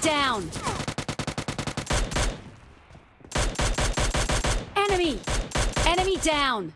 down! Enemy! Enemy down!